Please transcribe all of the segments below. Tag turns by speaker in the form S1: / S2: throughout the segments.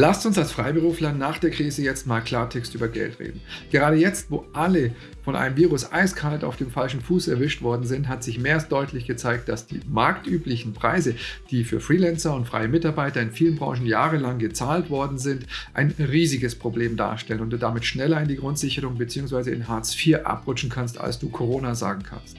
S1: Lasst uns als Freiberufler nach der Krise jetzt mal Klartext über Geld reden. Gerade jetzt, wo alle von einem Virus eiskalt auf dem falschen Fuß erwischt worden sind, hat sich mehr als deutlich gezeigt, dass die marktüblichen Preise, die für Freelancer und freie Mitarbeiter in vielen Branchen jahrelang gezahlt worden sind, ein riesiges Problem darstellen und du damit schneller in die Grundsicherung bzw. in Hartz IV abrutschen kannst, als du Corona sagen kannst.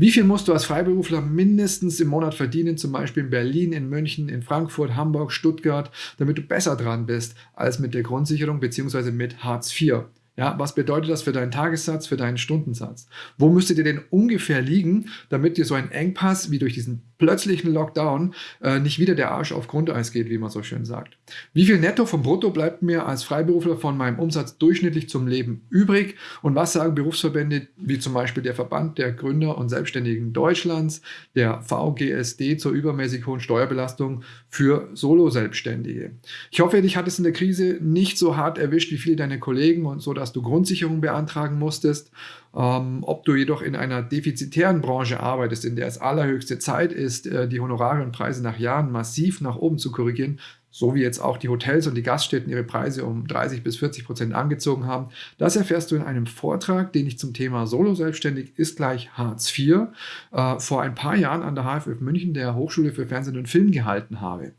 S1: Wie viel musst du als Freiberufler mindestens im Monat verdienen, zum Beispiel in Berlin, in München, in Frankfurt, Hamburg, Stuttgart, damit du besser dran bist als mit der Grundsicherung bzw. mit Hartz IV? Ja, was bedeutet das für deinen Tagessatz, für deinen Stundensatz? Wo müsstet ihr denn ungefähr liegen, damit dir so ein Engpass wie durch diesen plötzlichen Lockdown äh, nicht wieder der Arsch auf Grundeis geht, wie man so schön sagt? Wie viel Netto vom Brutto bleibt mir als Freiberufler von meinem Umsatz durchschnittlich zum Leben übrig? Und was sagen Berufsverbände wie zum Beispiel der Verband der Gründer und Selbstständigen Deutschlands, der VGSD zur übermäßig hohen Steuerbelastung für Solo-Selbstständige? Ich hoffe, dich hat es in der Krise nicht so hart erwischt wie viele deiner Kollegen und so, dass du Grundsicherung beantragen musstest. Ähm, ob du jedoch in einer defizitären Branche arbeitest, in der es allerhöchste Zeit ist, äh, die Honorare und Preise nach Jahren massiv nach oben zu korrigieren, so wie jetzt auch die Hotels und die Gaststätten ihre Preise um 30 bis 40 Prozent angezogen haben. Das erfährst du in einem Vortrag, den ich zum Thema Solo-Selbstständig ist gleich Hartz IV äh, vor ein paar Jahren an der HFF München, der Hochschule für Fernsehen und Film, gehalten habe.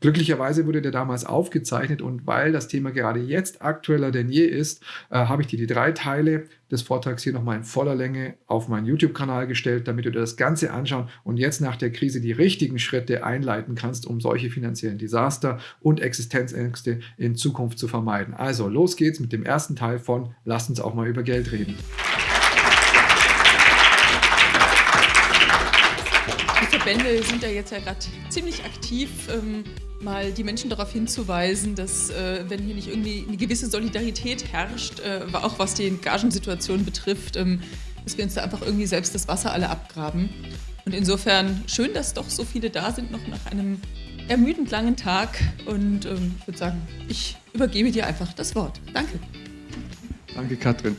S1: Glücklicherweise wurde der damals aufgezeichnet und weil das Thema gerade jetzt aktueller denn je ist, äh, habe ich dir die drei Teile des Vortrags hier nochmal in voller Länge auf meinen YouTube-Kanal gestellt, damit du dir das Ganze anschauen und jetzt nach der Krise die richtigen Schritte einleiten kannst, um solche finanziellen Desaster und Existenzängste in Zukunft zu vermeiden. Also los geht's mit dem ersten Teil von Lass uns auch mal über Geld reden.
S2: Verbände sind ja jetzt ja gerade ziemlich aktiv. Ähm mal die Menschen darauf hinzuweisen, dass äh, wenn hier nicht irgendwie eine gewisse Solidarität herrscht, äh, auch was die Gagensituation betrifft, ähm, dass wir uns da einfach irgendwie selbst das Wasser alle abgraben. Und insofern schön, dass doch so viele da sind, noch nach einem ermüdend langen Tag. Und ähm, ich würde sagen, ich übergebe dir einfach das Wort. Danke.
S1: Danke, Katrin.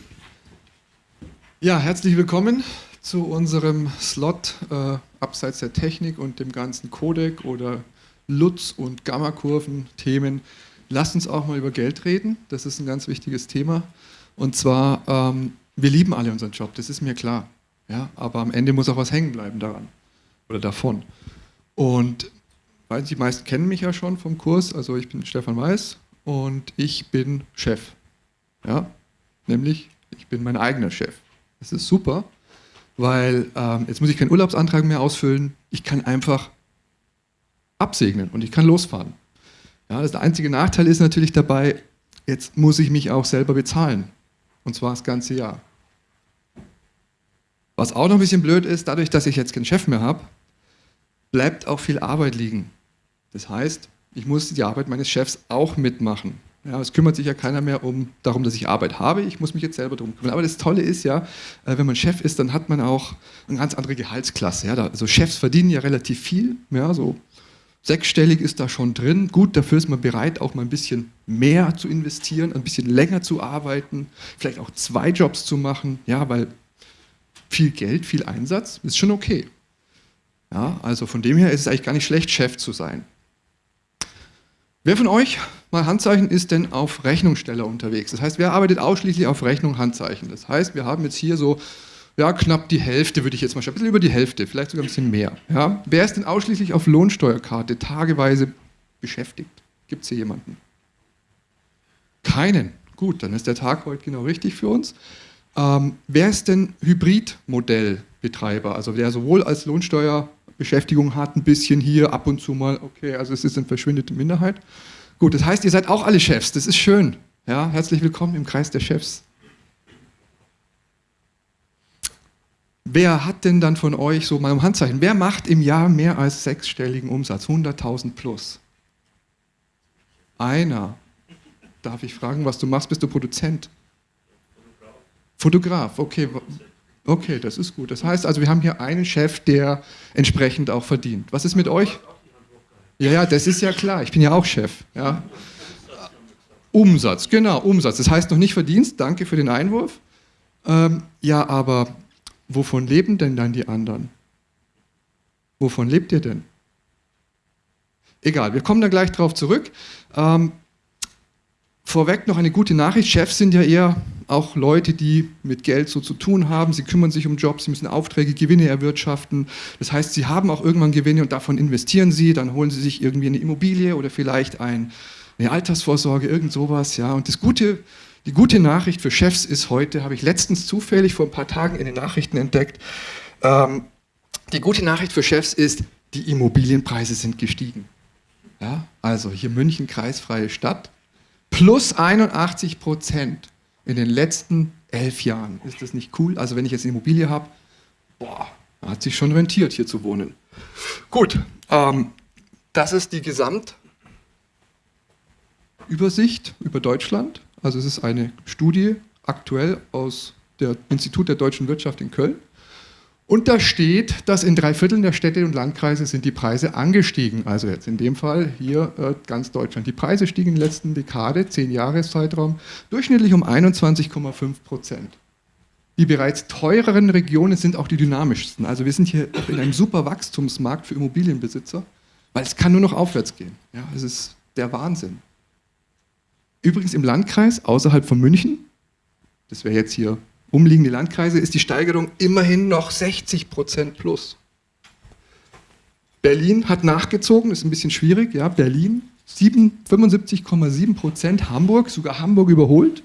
S1: Ja, herzlich willkommen zu unserem Slot äh, abseits der Technik und dem ganzen Codec oder Lutz- und Gammakurven-Themen. Lasst uns auch mal über Geld reden. Das ist ein ganz wichtiges Thema. Und zwar, ähm, wir lieben alle unseren Job, das ist mir klar. Ja, aber am Ende muss auch was hängen bleiben daran oder davon. Und weil die meisten kennen mich ja schon vom Kurs, also ich bin Stefan Weiß und ich bin Chef. Ja, nämlich ich bin mein eigener Chef. Das ist super, weil ähm, jetzt muss ich keinen Urlaubsantrag mehr ausfüllen. Ich kann einfach absegnen und ich kann losfahren. Ja, das der einzige Nachteil ist natürlich dabei, jetzt muss ich mich auch selber bezahlen. Und zwar das ganze Jahr. Was auch noch ein bisschen blöd ist, dadurch, dass ich jetzt keinen Chef mehr habe, bleibt auch viel Arbeit liegen. Das heißt, ich muss die Arbeit meines Chefs auch mitmachen. Ja, es kümmert sich ja keiner mehr um, darum, dass ich Arbeit habe. Ich muss mich jetzt selber darum kümmern. Aber das Tolle ist ja, äh, wenn man Chef ist, dann hat man auch eine ganz andere Gehaltsklasse. Ja, also Chefs verdienen ja relativ viel, ja, so Sechsstellig ist da schon drin. Gut, dafür ist man bereit, auch mal ein bisschen mehr zu investieren, ein bisschen länger zu arbeiten, vielleicht auch zwei Jobs zu machen, ja, weil viel Geld, viel Einsatz ist schon okay. Ja, also von dem her ist es eigentlich gar nicht schlecht, Chef zu sein. Wer von euch, mal Handzeichen, ist denn auf Rechnungssteller unterwegs? Das heißt, wer arbeitet ausschließlich auf Rechnung, Handzeichen? Das heißt, wir haben jetzt hier so ja, knapp die Hälfte würde ich jetzt mal schauen, ein bisschen über die Hälfte, vielleicht sogar ein bisschen mehr. Ja. Wer ist denn ausschließlich auf Lohnsteuerkarte tageweise beschäftigt? Gibt es hier jemanden? Keinen. Gut, dann ist der Tag heute genau richtig für uns. Ähm, wer ist denn Hybridmodellbetreiber? Also wer sowohl als Lohnsteuerbeschäftigung hat, ein bisschen hier, ab und zu mal, okay, also es ist eine verschwindende Minderheit. Gut, das heißt, ihr seid auch alle Chefs, das ist schön. Ja, herzlich willkommen im Kreis der Chefs. Wer hat denn dann von euch, so mal um Handzeichen, wer macht im Jahr mehr als sechsstelligen Umsatz, 100.000 plus? Einer. Darf ich fragen, was du machst? Bist du Produzent? Fotograf. Fotograf, okay. Okay, das ist gut. Das heißt also, wir haben hier einen Chef, der entsprechend auch verdient. Was ist mit euch? Ja, ja, das ist ja klar. Ich bin ja auch Chef. Ja. Umsatz, genau, Umsatz. Das heißt noch nicht Verdienst. Danke für den Einwurf. Ähm, ja, aber wovon leben denn dann die anderen? Wovon lebt ihr denn? Egal, wir kommen da gleich drauf zurück. Ähm, vorweg noch eine gute Nachricht. Chefs sind ja eher auch Leute, die mit Geld so zu tun haben. Sie kümmern sich um Jobs, sie müssen Aufträge, Gewinne erwirtschaften. Das heißt, sie haben auch irgendwann Gewinne und davon investieren sie. Dann holen sie sich irgendwie eine Immobilie oder vielleicht ein, eine Altersvorsorge, irgend sowas. Ja. Und das Gute, die gute Nachricht für Chefs ist heute, habe ich letztens zufällig vor ein paar Tagen in den Nachrichten entdeckt, ähm, die gute Nachricht für Chefs ist, die Immobilienpreise sind gestiegen. Ja, also hier München, kreisfreie Stadt, plus 81 Prozent in den letzten elf Jahren. Ist das nicht cool? Also wenn ich jetzt eine Immobilie habe, boah, hat sich schon rentiert, hier zu wohnen. Gut, ähm, das ist die Gesamtübersicht über Deutschland. Also es ist eine Studie aktuell aus dem Institut der deutschen Wirtschaft in Köln. Und da steht, dass in drei Vierteln der Städte und Landkreise sind die Preise angestiegen. Also jetzt in dem Fall hier äh, ganz Deutschland. Die Preise stiegen in der letzten Dekade, zehn Jahreszeitraum, durchschnittlich um 21,5 Prozent. Die bereits teureren Regionen sind auch die dynamischsten. Also wir sind hier in einem super Wachstumsmarkt für Immobilienbesitzer, weil es kann nur noch aufwärts gehen. Ja, es ist der Wahnsinn. Übrigens im Landkreis außerhalb von München, das wäre jetzt hier umliegende Landkreise ist die Steigerung immerhin noch 60 Prozent plus. Berlin hat nachgezogen, ist ein bisschen schwierig, ja, Berlin 75,7 Prozent, Hamburg, sogar Hamburg überholt.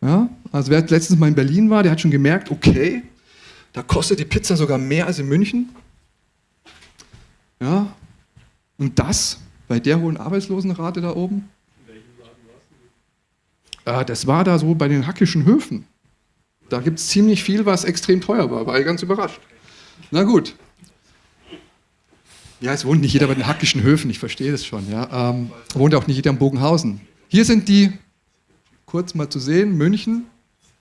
S1: Ja, also wer letztens mal in Berlin war, der hat schon gemerkt, okay, da kostet die Pizza sogar mehr als in München. Ja, und das bei der hohen Arbeitslosenrate da oben. In welchem Laden warst du? Äh, das war da so bei den hackischen Höfen. Da gibt es ziemlich viel, was extrem teuer war. War ich ganz überrascht. Na gut. Ja, es wohnt nicht jeder bei den hackischen Höfen, ich verstehe das schon. Ja. Ähm, wohnt auch nicht jeder in Bogenhausen. Hier sind die, kurz mal zu sehen, München,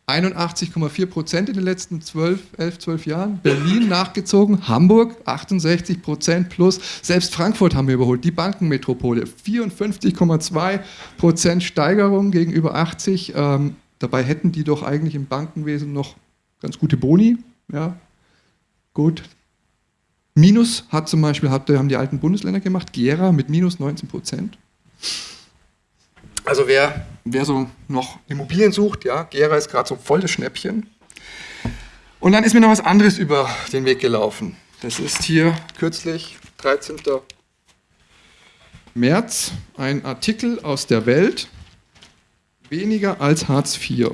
S1: 81,4 Prozent in den letzten 12, 11, 12 Jahren. Berlin nachgezogen, Hamburg 68 Prozent plus. Selbst Frankfurt haben wir überholt, die Bankenmetropole. 54,2 Prozent Steigerung gegenüber 80. Ähm, Dabei hätten die doch eigentlich im Bankenwesen noch ganz gute Boni. Ja, gut. Minus hat zum Beispiel, hat, haben die alten Bundesländer gemacht, Gera mit minus 19 Prozent. Also wer, wer so noch Immobilien sucht, ja, Gera ist gerade so voll das Schnäppchen. Und dann ist mir noch was anderes über den Weg gelaufen. Das ist hier kürzlich, 13. März, ein Artikel aus der Welt Weniger als Hartz IV.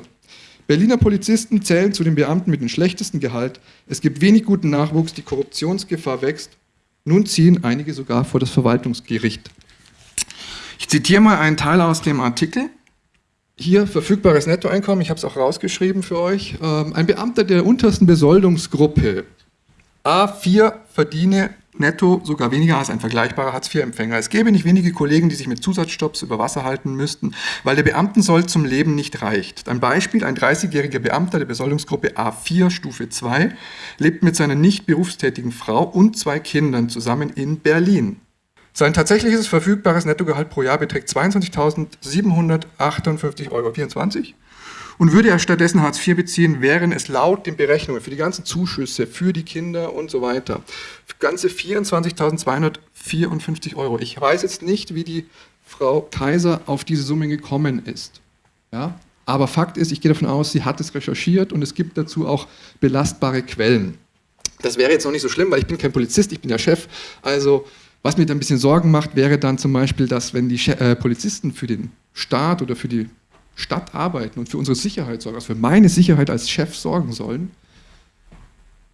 S1: Berliner Polizisten zählen zu den Beamten mit dem schlechtesten Gehalt. Es gibt wenig guten Nachwuchs, die Korruptionsgefahr wächst. Nun ziehen einige sogar vor das Verwaltungsgericht. Ich zitiere mal einen Teil aus dem Artikel. Hier verfügbares Nettoeinkommen, ich habe es auch rausgeschrieben für euch. Ähm, ein Beamter der untersten Besoldungsgruppe A4 verdiene netto sogar weniger als ein vergleichbarer Hartz-IV-Empfänger. Es gäbe nicht wenige Kollegen, die sich mit Zusatzstopps über Wasser halten müssten, weil der Beamtensold zum Leben nicht reicht. Ein Beispiel, ein 30-jähriger Beamter der Besoldungsgruppe A4 Stufe 2 lebt mit seiner nicht berufstätigen Frau und zwei Kindern zusammen in Berlin. Sein tatsächliches verfügbares Nettogehalt pro Jahr beträgt 22.758,24 Euro und würde er stattdessen Hartz IV beziehen, wären es laut den Berechnungen für die ganzen Zuschüsse, für die Kinder und so weiter, ganze 24.254 Euro. Ich weiß jetzt nicht, wie die Frau Kaiser auf diese Summe gekommen ist. Ja? Aber Fakt ist, ich gehe davon aus, sie hat es recherchiert und es gibt dazu auch belastbare Quellen. Das wäre jetzt noch nicht so schlimm, weil ich bin kein Polizist, ich bin ja Chef. Also was mir dann ein bisschen Sorgen macht, wäre dann zum Beispiel, dass wenn die äh, Polizisten für den Staat oder für die Stadt arbeiten und für unsere Sicherheit sorgen, also für meine Sicherheit als Chef sorgen sollen,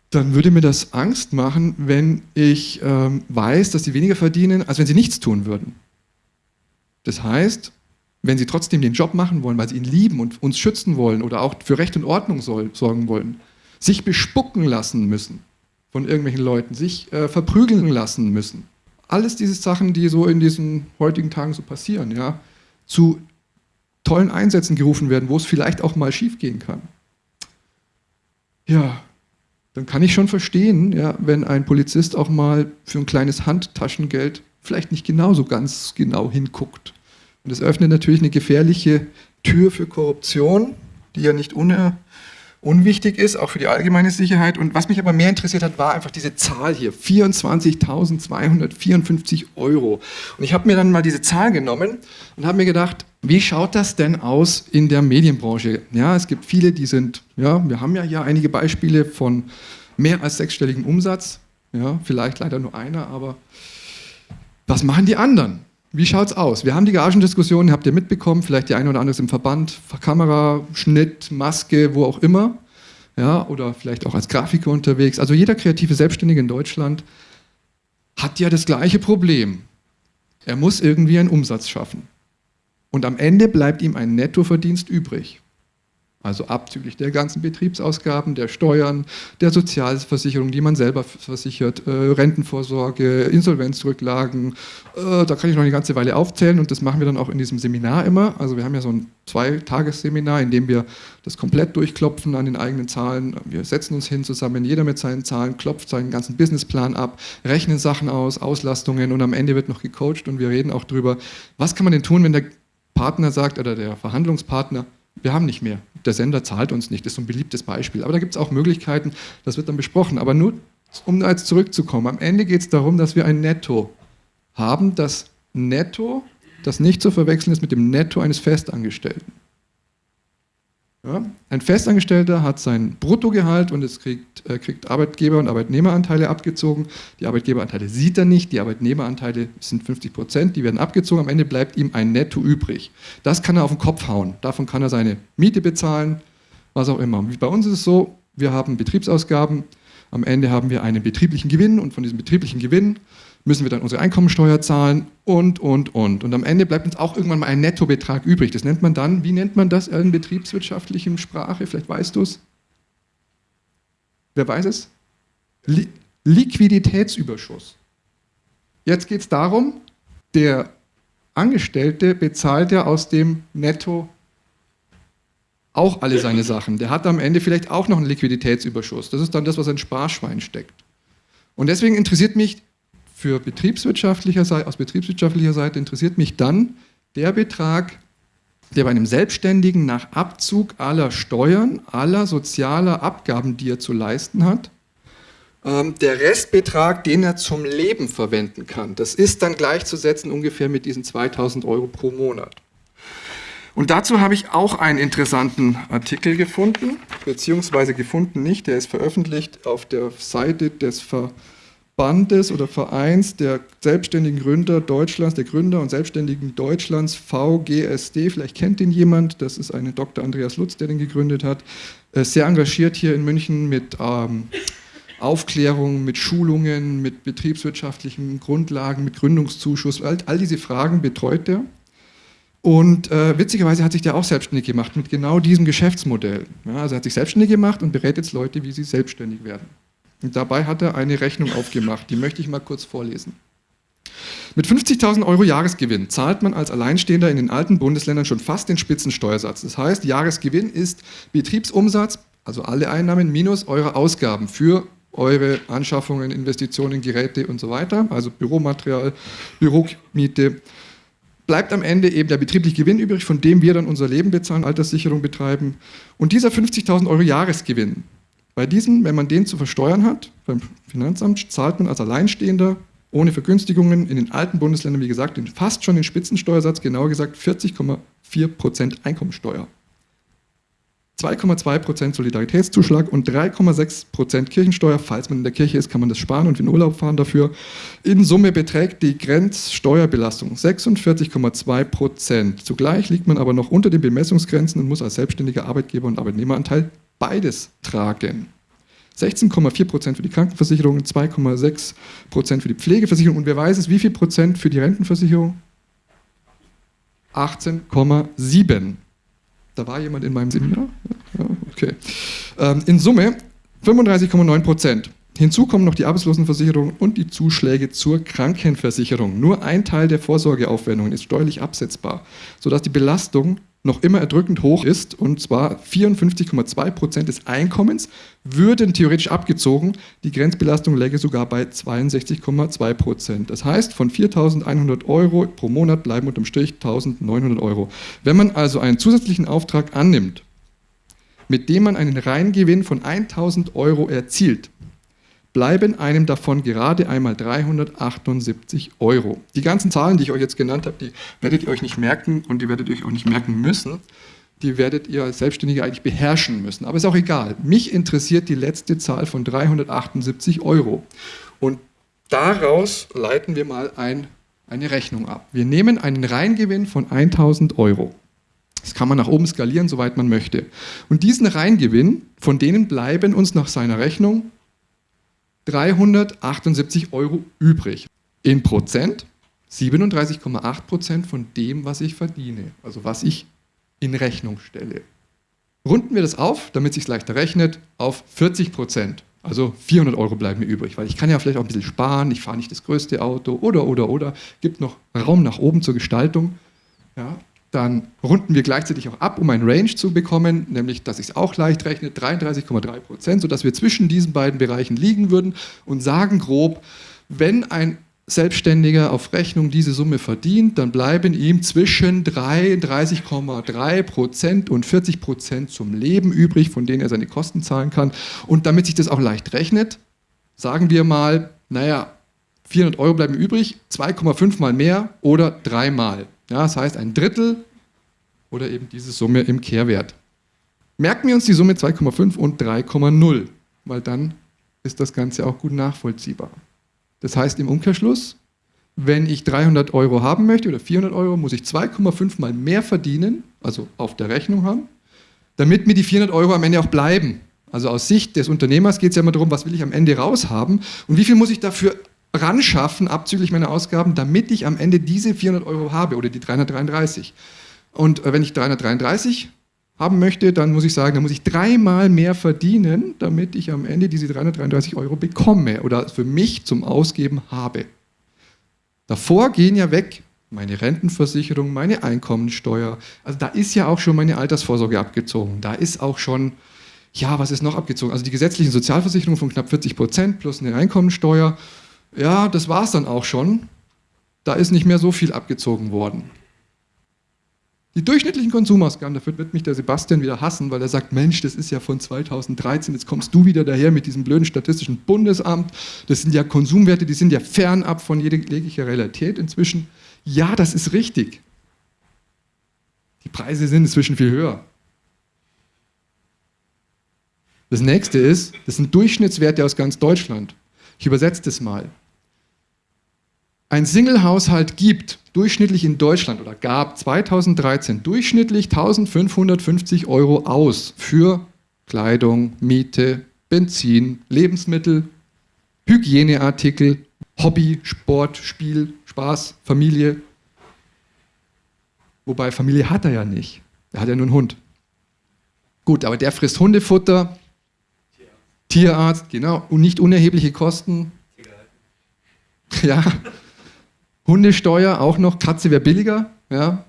S1: dann würde mir das Angst machen, wenn ich ähm, weiß, dass sie weniger verdienen, als wenn sie nichts tun würden. Das heißt, wenn sie trotzdem den Job machen wollen, weil sie ihn lieben und uns schützen wollen oder auch für Recht und Ordnung soll, sorgen wollen, sich bespucken lassen müssen von irgendwelchen Leuten, sich äh, verprügeln lassen müssen. Alles diese Sachen, die so in diesen heutigen Tagen so passieren, ja, zu tollen Einsätzen gerufen werden, wo es vielleicht auch mal schief gehen kann. Ja, dann kann ich schon verstehen, ja, wenn ein Polizist auch mal für ein kleines Handtaschengeld vielleicht nicht genauso ganz genau hinguckt. Und das öffnet natürlich eine gefährliche Tür für Korruption, die ja nicht uner unwichtig ist, auch für die allgemeine Sicherheit. Und was mich aber mehr interessiert hat, war einfach diese Zahl hier, 24.254 Euro. Und ich habe mir dann mal diese Zahl genommen und habe mir gedacht, wie schaut das denn aus in der Medienbranche? Ja, es gibt viele, die sind, ja, wir haben ja hier einige Beispiele von mehr als sechsstelligem Umsatz. Ja, vielleicht leider nur einer, aber was machen die anderen? Wie schaut es aus? Wir haben die Gagendiskussion, habt ihr mitbekommen, vielleicht die eine oder andere ist im Verband, Kamera, Schnitt, Maske, wo auch immer. Ja, oder vielleicht auch als Grafiker unterwegs. Also jeder kreative Selbstständige in Deutschland hat ja das gleiche Problem. Er muss irgendwie einen Umsatz schaffen. Und am Ende bleibt ihm ein Nettoverdienst übrig also abzüglich der ganzen Betriebsausgaben, der Steuern, der Sozialversicherung, die man selber versichert, äh, Rentenvorsorge, Insolvenzrücklagen, äh, da kann ich noch eine ganze Weile aufzählen und das machen wir dann auch in diesem Seminar immer. Also wir haben ja so ein Zweitagesseminar, in dem wir das komplett durchklopfen an den eigenen Zahlen. Wir setzen uns hin zusammen, jeder mit seinen Zahlen, klopft seinen ganzen Businessplan ab, rechnen Sachen aus, Auslastungen und am Ende wird noch gecoacht und wir reden auch darüber, was kann man denn tun, wenn der Partner sagt oder der Verhandlungspartner, wir haben nicht mehr. Der Sender zahlt uns nicht, das ist so ein beliebtes Beispiel. Aber da gibt es auch Möglichkeiten, das wird dann besprochen. Aber nur, um jetzt zurückzukommen, am Ende geht es darum, dass wir ein Netto haben, das Netto, das nicht zu verwechseln ist mit dem Netto eines Festangestellten. Ja? Ein Festangestellter hat sein Bruttogehalt und es kriegt, äh, kriegt Arbeitgeber- und Arbeitnehmeranteile abgezogen. Die Arbeitgeberanteile sieht er nicht, die Arbeitnehmeranteile sind 50 Prozent, die werden abgezogen. Am Ende bleibt ihm ein Netto übrig. Das kann er auf den Kopf hauen. Davon kann er seine Miete bezahlen, was auch immer. Bei uns ist es so, wir haben Betriebsausgaben, am Ende haben wir einen betrieblichen Gewinn und von diesem betrieblichen Gewinn müssen wir dann unsere Einkommensteuer zahlen und, und, und. Und am Ende bleibt uns auch irgendwann mal ein Nettobetrag übrig. Das nennt man dann, wie nennt man das in betriebswirtschaftlichen Sprache? Vielleicht weißt du es. Wer weiß es? Li Liquiditätsüberschuss. Jetzt geht es darum, der Angestellte bezahlt ja aus dem Netto auch alle seine Sachen. Der hat am Ende vielleicht auch noch einen Liquiditätsüberschuss. Das ist dann das, was ein Sparschwein steckt. Und deswegen interessiert mich für betriebswirtschaftlicher Seite, aus betriebswirtschaftlicher Seite interessiert mich dann der Betrag, der bei einem Selbstständigen nach Abzug aller Steuern, aller sozialer Abgaben, die er zu leisten hat, ähm, der Restbetrag, den er zum Leben verwenden kann. Das ist dann gleichzusetzen ungefähr mit diesen 2000 Euro pro Monat. Und dazu habe ich auch einen interessanten Artikel gefunden, beziehungsweise gefunden nicht, der ist veröffentlicht auf der Seite des Ver Bandes oder Vereins der selbstständigen Gründer Deutschlands, der Gründer und Selbstständigen Deutschlands, VGSD. Vielleicht kennt ihn jemand, das ist eine Dr. Andreas Lutz, der den gegründet hat. Äh, sehr engagiert hier in München mit ähm, Aufklärung, mit Schulungen, mit betriebswirtschaftlichen Grundlagen, mit Gründungszuschuss. All, all diese Fragen betreut er. Und äh, witzigerweise hat sich der auch selbstständig gemacht mit genau diesem Geschäftsmodell. Ja, also er hat sich selbstständig gemacht und berät jetzt Leute, wie sie selbstständig werden. Und dabei hat er eine Rechnung aufgemacht, die möchte ich mal kurz vorlesen. Mit 50.000 Euro Jahresgewinn zahlt man als Alleinstehender in den alten Bundesländern schon fast den Spitzensteuersatz. Das heißt, Jahresgewinn ist Betriebsumsatz, also alle Einnahmen minus eure Ausgaben für eure Anschaffungen, Investitionen, Geräte und so weiter, also Büromaterial, Büromiete. Bleibt am Ende eben der betriebliche Gewinn übrig, von dem wir dann unser Leben bezahlen, Alterssicherung betreiben. Und dieser 50.000 Euro Jahresgewinn, bei diesem, wenn man den zu versteuern hat, beim Finanzamt, zahlt man als Alleinstehender ohne Vergünstigungen in den alten Bundesländern, wie gesagt, fast schon den Spitzensteuersatz, genauer gesagt 40,4% Einkommensteuer. 2,2% Solidaritätszuschlag und 3,6% Kirchensteuer. Falls man in der Kirche ist, kann man das sparen und in Urlaub fahren dafür. In Summe beträgt die Grenzsteuerbelastung 46,2%. Zugleich liegt man aber noch unter den Bemessungsgrenzen und muss als selbstständiger Arbeitgeber und Arbeitnehmeranteil beides tragen. 16,4% für die Krankenversicherung, 2,6% für die Pflegeversicherung und wer weiß es, wie viel Prozent für die Rentenversicherung? 18,7. Da war jemand in meinem Seminar? Ja, okay. Ähm, in Summe 35,9 Prozent. Hinzu kommen noch die Arbeitslosenversicherung und die Zuschläge zur Krankenversicherung. Nur ein Teil der Vorsorgeaufwendungen ist steuerlich absetzbar, sodass die Belastung noch immer erdrückend hoch ist, und zwar 54,2 Prozent des Einkommens würden theoretisch abgezogen. Die Grenzbelastung läge sogar bei 62,2 Prozent. Das heißt, von 4.100 Euro pro Monat bleiben unterm Strich 1.900 Euro. Wenn man also einen zusätzlichen Auftrag annimmt, mit dem man einen Reingewinn von 1000 Euro erzielt, bleiben einem davon gerade einmal 378 Euro. Die ganzen Zahlen, die ich euch jetzt genannt habe, die werdet ihr euch nicht merken und die werdet ihr euch auch nicht merken müssen. Die werdet ihr als Selbstständige eigentlich beherrschen müssen. Aber ist auch egal. Mich interessiert die letzte Zahl von 378 Euro. Und daraus leiten wir mal ein, eine Rechnung ab. Wir nehmen einen Reingewinn von 1000 Euro. Das kann man nach oben skalieren, soweit man möchte. Und diesen Reingewinn, von denen bleiben uns nach seiner Rechnung 378 Euro übrig. In Prozent 37,8 Prozent von dem, was ich verdiene, also was ich in Rechnung stelle. Runden wir das auf, damit es sich leichter rechnet, auf 40 Prozent. Also 400 Euro bleiben mir übrig, weil ich kann ja vielleicht auch ein bisschen sparen, ich fahre nicht das größte Auto oder, oder, oder. Gibt noch Raum nach oben zur Gestaltung. Ja, dann runden wir gleichzeitig auch ab, um ein Range zu bekommen, nämlich, dass ich es auch leicht rechne, 33,3 Prozent, sodass wir zwischen diesen beiden Bereichen liegen würden und sagen grob, wenn ein Selbstständiger auf Rechnung diese Summe verdient, dann bleiben ihm zwischen 33,3 Prozent und 40 Prozent zum Leben übrig, von denen er seine Kosten zahlen kann. Und damit sich das auch leicht rechnet, sagen wir mal, naja, 400 Euro bleiben übrig, 2,5 mal mehr oder dreimal. Ja, das heißt ein Drittel oder eben diese Summe im Kehrwert. Merken wir uns die Summe 2,5 und 3,0, weil dann ist das Ganze auch gut nachvollziehbar. Das heißt im Umkehrschluss, wenn ich 300 Euro haben möchte oder 400 Euro, muss ich 2,5 mal mehr verdienen, also auf der Rechnung haben, damit mir die 400 Euro am Ende auch bleiben. Also aus Sicht des Unternehmers geht es ja immer darum, was will ich am Ende raushaben und wie viel muss ich dafür ran schaffen, abzüglich meiner Ausgaben, damit ich am Ende diese 400 Euro habe oder die 333. Und äh, wenn ich 333 haben möchte, dann muss ich sagen, dann muss ich dreimal mehr verdienen, damit ich am Ende diese 333 Euro bekomme oder für mich zum Ausgeben habe. Davor gehen ja weg meine Rentenversicherung, meine Einkommensteuer. Also da ist ja auch schon meine Altersvorsorge abgezogen. Da ist auch schon, ja, was ist noch abgezogen? Also die gesetzlichen Sozialversicherungen von knapp 40 Prozent plus eine Einkommensteuer ja, das war es dann auch schon. Da ist nicht mehr so viel abgezogen worden. Die durchschnittlichen Konsumausgaben, dafür wird mich der Sebastian wieder hassen, weil er sagt, Mensch, das ist ja von 2013, jetzt kommst du wieder daher mit diesem blöden statistischen Bundesamt, das sind ja Konsumwerte, die sind ja fernab von jeglicher Realität inzwischen. Ja, das ist richtig. Die Preise sind inzwischen viel höher. Das nächste ist, das sind Durchschnittswerte aus ganz Deutschland. Ich übersetze das mal. Ein Single-Haushalt gibt durchschnittlich in Deutschland oder gab 2013 durchschnittlich 1550 Euro aus für Kleidung, Miete, Benzin, Lebensmittel, Hygieneartikel, Hobby, Sport, Spiel, Spaß, Familie. Wobei Familie hat er ja nicht. Er hat ja nur einen Hund. Gut, aber der frisst Hundefutter, Tierarzt, genau, und nicht unerhebliche Kosten. Ja. Hundesteuer auch noch, Katze wäre billiger. Ja.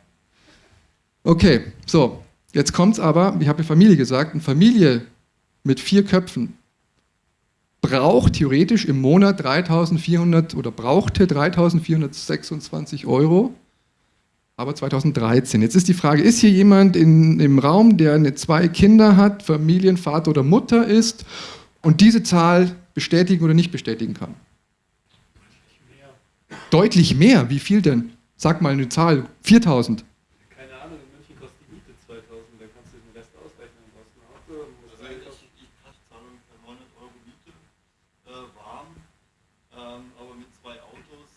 S1: Okay, so, jetzt kommt es aber, ich habe Familie gesagt, eine Familie mit vier Köpfen braucht theoretisch im Monat 3400 oder brauchte 3426 Euro, aber 2013. Jetzt ist die Frage, ist hier jemand in, im Raum, der eine, zwei Kinder hat, Familienvater oder Mutter ist und diese Zahl bestätigen oder nicht bestätigen kann? Deutlich mehr. Wie viel denn? Sag mal eine Zahl. 4000.
S3: Keine Ahnung, in München kostet die Miete 2000, dann kannst du den Rest ausrechnen. Du hast ein Auto, musst
S4: also ich, ich zahle ungefähr 900 Euro Miete, äh, warm, ähm, aber mit zwei Autos,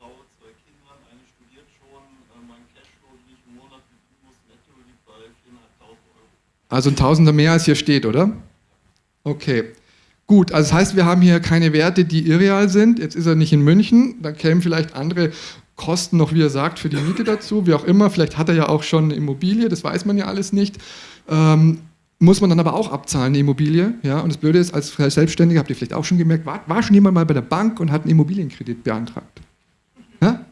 S4: Frau, zwei Kindern, eine studiert schon, äh, mein Cashflow, den ich im Monat bedienen muss, netto liegt bei 4.500 Euro.
S1: Also ein Tausender mehr als hier steht, oder? Okay. Gut, also das heißt, wir haben hier keine Werte, die irreal sind. Jetzt ist er nicht in München, da kämen vielleicht andere Kosten noch, wie er sagt, für die Miete dazu, wie auch immer. Vielleicht hat er ja auch schon eine Immobilie, das weiß man ja alles nicht. Ähm, muss man dann aber auch abzahlen, eine Immobilie. Ja? Und das Blöde ist, als Selbstständiger, habt ihr vielleicht auch schon gemerkt, war, war schon jemand mal bei der Bank und hat einen Immobilienkredit beantragt? Ja?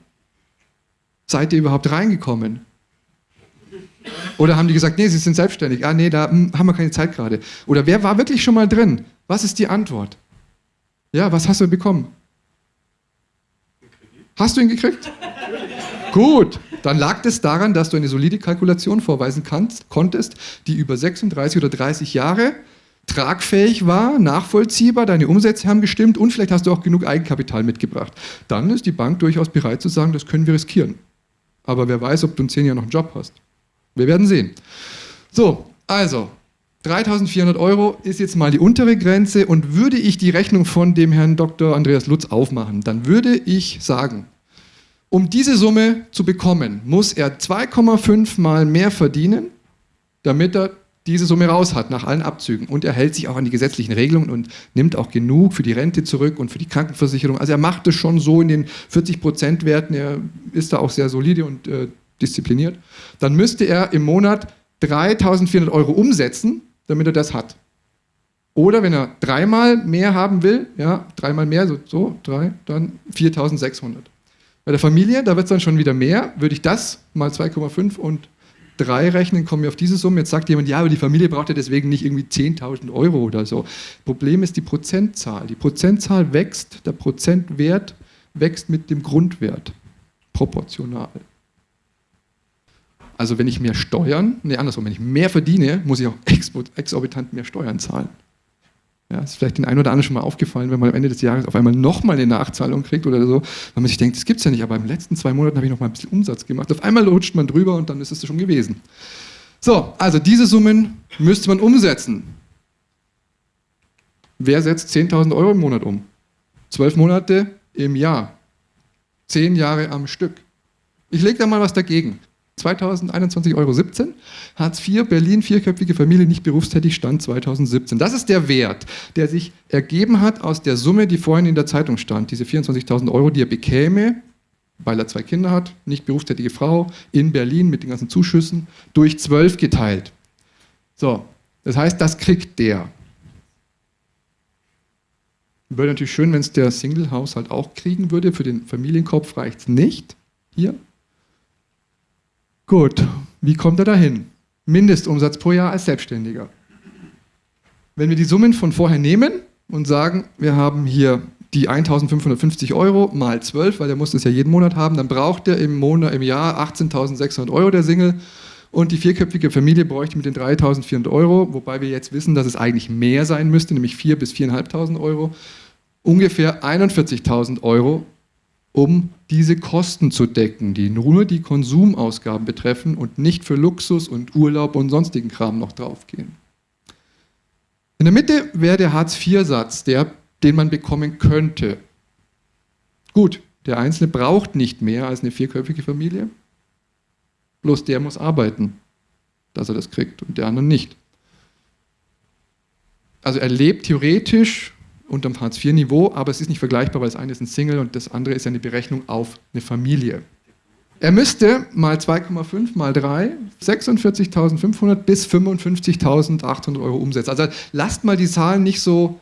S1: Seid ihr überhaupt reingekommen? Oder haben die gesagt, nee, sie sind selbstständig. Ah, nee, da hm, haben wir keine Zeit gerade. Oder wer war wirklich schon mal drin? Was ist die Antwort? Ja, was hast du bekommen? Hast du ihn gekriegt? Gut, dann lag es daran, dass du eine solide Kalkulation vorweisen kannst, konntest, die über 36 oder 30 Jahre tragfähig war, nachvollziehbar, deine Umsätze haben gestimmt und vielleicht hast du auch genug Eigenkapital mitgebracht. Dann ist die Bank durchaus bereit zu sagen, das können wir riskieren. Aber wer weiß, ob du in zehn Jahren noch einen Job hast. Wir werden sehen. So, also, 3400 Euro ist jetzt mal die untere Grenze und würde ich die Rechnung von dem Herrn Dr. Andreas Lutz aufmachen, dann würde ich sagen, um diese Summe zu bekommen, muss er 2,5 mal mehr verdienen, damit er diese Summe raus hat nach allen Abzügen. Und er hält sich auch an die gesetzlichen Regelungen und nimmt auch genug für die Rente zurück und für die Krankenversicherung. Also er macht es schon so in den 40% Werten, er ist da auch sehr solide und äh, diszipliniert. Dann müsste er im Monat 3400 Euro umsetzen, damit er das hat. Oder wenn er dreimal mehr haben will, ja, dreimal mehr, so, so drei, dann 4600. Bei der Familie, da wird es dann schon wieder mehr, würde ich das mal 2,5 und 3 rechnen, kommen wir auf diese Summe. Jetzt sagt jemand, ja, aber die Familie braucht ja deswegen nicht irgendwie 10.000 Euro oder so. Problem ist die Prozentzahl. Die Prozentzahl wächst, der Prozentwert wächst mit dem Grundwert proportional. Also wenn ich mehr Steuern, nee, andersrum, wenn ich mehr verdiene, muss ich auch exorbitant mehr Steuern zahlen. Ja, ist vielleicht den einen oder anderen schon mal aufgefallen, wenn man am Ende des Jahres auf einmal nochmal eine Nachzahlung kriegt oder so, weil man sich denkt, das gibt es ja nicht, aber den letzten zwei Monaten habe ich noch mal ein bisschen Umsatz gemacht. Auf einmal rutscht man drüber und dann ist es schon gewesen. So, also diese Summen müsste man umsetzen. Wer setzt 10.000 Euro im Monat um? Zwölf Monate im Jahr. Zehn Jahre am Stück. Ich lege da mal was dagegen. 2021,17 Euro. Hartz IV, Berlin, vierköpfige Familie, nicht berufstätig, Stand 2017. Das ist der Wert, der sich ergeben hat aus der Summe, die vorhin in der Zeitung stand. Diese 24.000 Euro, die er bekäme, weil er zwei Kinder hat, nicht berufstätige Frau, in Berlin mit den ganzen Zuschüssen, durch zwölf geteilt. So, das heißt, das kriegt der. Wäre natürlich schön, wenn es der Single-Haushalt auch kriegen würde. Für den Familienkopf reicht es nicht. Hier, Gut, wie kommt er dahin? Mindestumsatz pro Jahr als Selbstständiger. Wenn wir die Summen von vorher nehmen und sagen, wir haben hier die 1550 Euro mal 12, weil der muss das ja jeden Monat haben, dann braucht er im, Monat, im Jahr 18.600 Euro der Single und die vierköpfige Familie bräuchte mit den 3.400 Euro, wobei wir jetzt wissen, dass es eigentlich mehr sein müsste, nämlich 4.000 bis 4.500 Euro, ungefähr 41.000 Euro um diese Kosten zu decken, die nur die Konsumausgaben betreffen und nicht für Luxus und Urlaub und sonstigen Kram noch draufgehen. In der Mitte wäre der Hartz-IV-Satz, den man bekommen könnte. Gut, der Einzelne braucht nicht mehr als eine vierköpfige Familie, bloß der muss arbeiten, dass er das kriegt und der andere nicht. Also er lebt theoretisch unterm Hartz-IV-Niveau, aber es ist nicht vergleichbar, weil das eine ist ein Single und das andere ist eine Berechnung auf eine Familie. Er müsste mal 2,5 mal 3 46.500 bis 55.800 Euro umsetzen. Also lasst mal die Zahlen nicht so,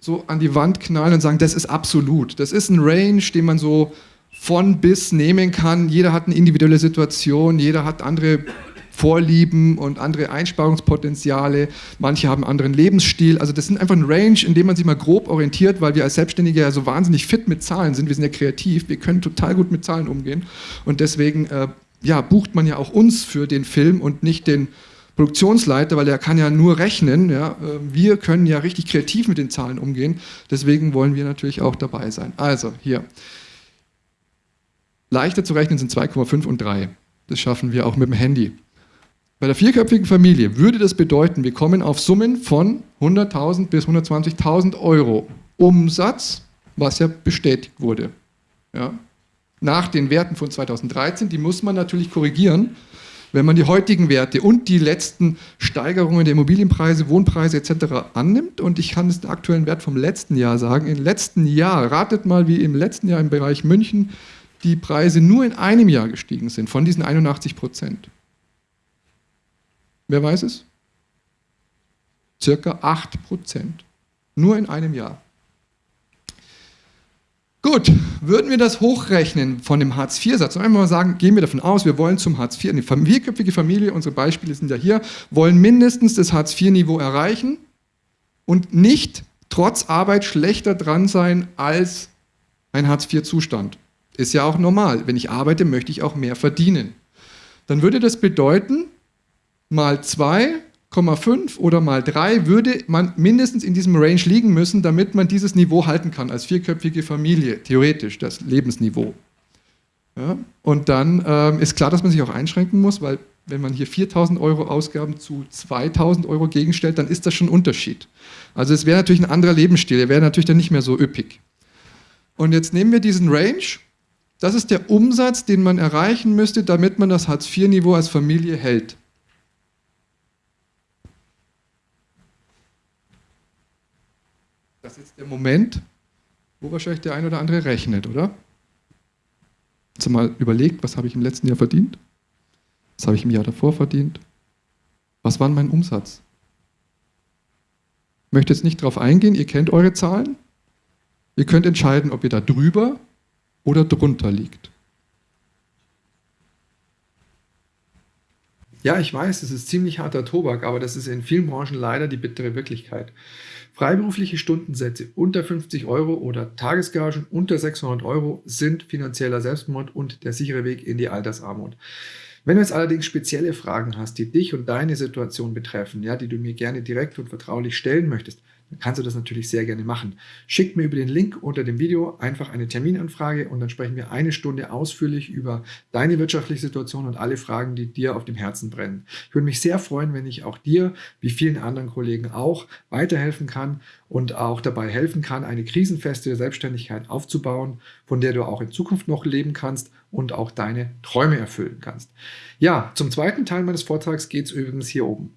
S1: so an die Wand knallen und sagen, das ist absolut. Das ist ein Range, den man so von bis nehmen kann. Jeder hat eine individuelle Situation, jeder hat andere Vorlieben und andere Einsparungspotenziale. Manche haben einen anderen Lebensstil. Also das sind einfach ein Range, in dem man sich mal grob orientiert, weil wir als Selbstständige ja so wahnsinnig fit mit Zahlen sind. Wir sind ja kreativ, wir können total gut mit Zahlen umgehen. Und deswegen äh, ja, bucht man ja auch uns für den Film und nicht den Produktionsleiter, weil der kann ja nur rechnen. Ja. Äh, wir können ja richtig kreativ mit den Zahlen umgehen. Deswegen wollen wir natürlich auch dabei sein. Also hier. Leichter zu rechnen sind 2,5 und 3. Das schaffen wir auch mit dem Handy. Bei der vierköpfigen Familie würde das bedeuten, wir kommen auf Summen von 100.000 bis 120.000 Euro Umsatz, was ja bestätigt wurde. Ja. Nach den Werten von 2013, die muss man natürlich korrigieren, wenn man die heutigen Werte und die letzten Steigerungen der Immobilienpreise, Wohnpreise etc. annimmt, und ich kann es den aktuellen Wert vom letzten Jahr sagen, im letzten Jahr, ratet mal, wie im letzten Jahr im Bereich München die Preise nur in einem Jahr gestiegen sind, von diesen 81 Prozent. Wer weiß es? Circa 8%. Nur in einem Jahr. Gut, würden wir das hochrechnen von dem Hartz-IV-Satz einmal mal sagen, gehen wir davon aus, wir wollen zum Hartz-IV, eine vierköpfige Familie, unsere Beispiele sind ja hier, wollen mindestens das Hartz-IV-Niveau erreichen und nicht trotz Arbeit schlechter dran sein als ein Hartz-IV-Zustand.
S5: Ist ja auch normal. Wenn ich arbeite, möchte ich auch mehr verdienen. Dann würde das bedeuten, mal 2,5 oder mal 3 würde man mindestens in diesem Range liegen müssen, damit man dieses Niveau halten kann als vierköpfige Familie, theoretisch das Lebensniveau. Ja? Und dann ähm, ist klar, dass man sich auch einschränken muss, weil wenn man hier 4.000 Euro Ausgaben zu 2.000 Euro gegenstellt, dann ist das schon ein Unterschied. Also es wäre natürlich ein anderer Lebensstil, der wäre natürlich dann nicht mehr so üppig. Und jetzt nehmen wir diesen Range, das ist der Umsatz, den man erreichen müsste, damit man das Hartz-IV-Niveau als Familie hält. Das ist jetzt der Moment, wo wahrscheinlich der ein oder andere rechnet, oder? Hast du mal überlegt, was habe ich im letzten Jahr verdient? Was habe ich im Jahr davor verdient? Was war mein Umsatz? Ich möchte jetzt nicht darauf eingehen, ihr kennt eure Zahlen. Ihr könnt entscheiden, ob ihr da drüber oder drunter liegt.
S1: Ja, ich weiß, es ist ziemlich harter Tobak, aber das ist in vielen Branchen leider die bittere Wirklichkeit. Freiberufliche Stundensätze unter 50 Euro oder Tagesgagen unter 600 Euro sind finanzieller Selbstmord und der sichere Weg in die Altersarmut. Wenn du jetzt allerdings spezielle Fragen hast, die dich und deine Situation betreffen, ja, die du mir gerne direkt und vertraulich stellen möchtest, dann kannst du das natürlich sehr gerne machen. Schick mir über den Link unter dem Video einfach eine Terminanfrage und dann sprechen wir eine Stunde ausführlich über deine wirtschaftliche Situation und alle Fragen, die dir auf dem Herzen brennen. Ich würde mich sehr freuen, wenn ich auch dir, wie vielen anderen Kollegen auch, weiterhelfen kann und auch dabei helfen kann, eine krisenfeste Selbstständigkeit aufzubauen, von der du auch in Zukunft noch leben kannst und auch deine Träume erfüllen kannst. Ja, zum zweiten Teil meines Vortrags geht es übrigens hier oben.